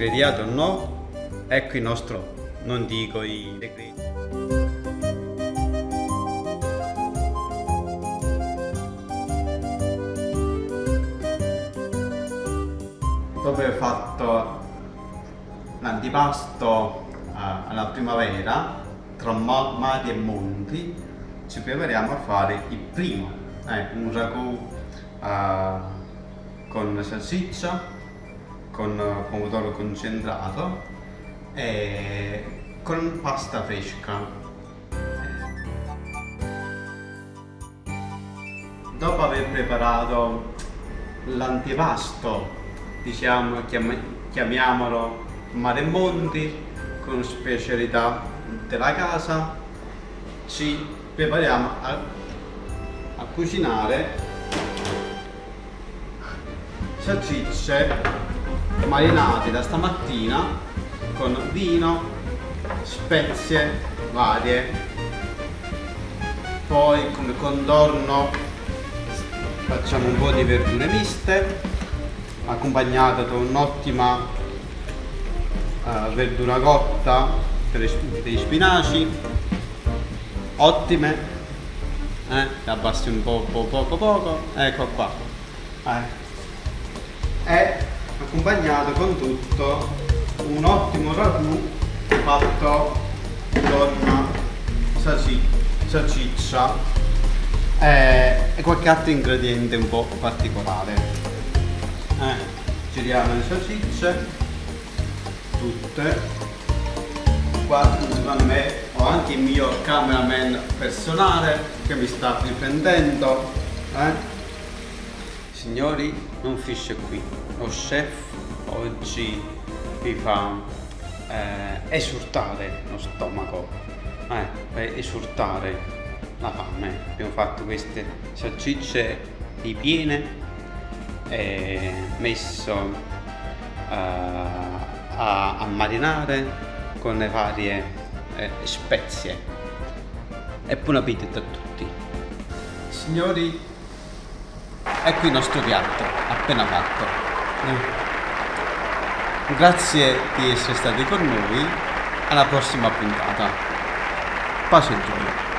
crediate o no, ecco il nostro, non dico i decreti. Dopo aver fatto l'antipasto uh, alla primavera, tra mari e monti, ci prepariamo a fare il primo, eh, un ragù uh, con salsiccia, con pomodoro concentrato e con pasta fresca. Dopo aver preparato l'antipasto diciamo chiamiamolo mare e monti con specialità della casa ci prepariamo a, a cucinare salsicce marinate da stamattina con vino spezie varie. Poi come contorno facciamo un po' di verdure miste accompagnata da un'ottima uh, verdura cotta per dei spinaci. Ottime eh, abbassi un po' poco poco. Ecco qua. Eh. e accompagnato con tutto un ottimo ragù fatto con salsiccia eh, e qualche altro ingrediente un po' particolare. Eh, giriamo le salsicce tutte. Qua secondo me ho anche il mio cameraman personale che mi sta riprendendo eh? signori non finisce qui. Lo chef oggi vi fa eh, esortare lo stomaco eh, per la fame. Abbiamo fatto queste salsicce ripiene è messo uh, a, a, marinare con le varie eh, spezie. E buon appetito a tutti. Signori ecco il nostro piatto appena fatto. Grazie di essere stati con noi. Alla prossima puntata. Pace e gioia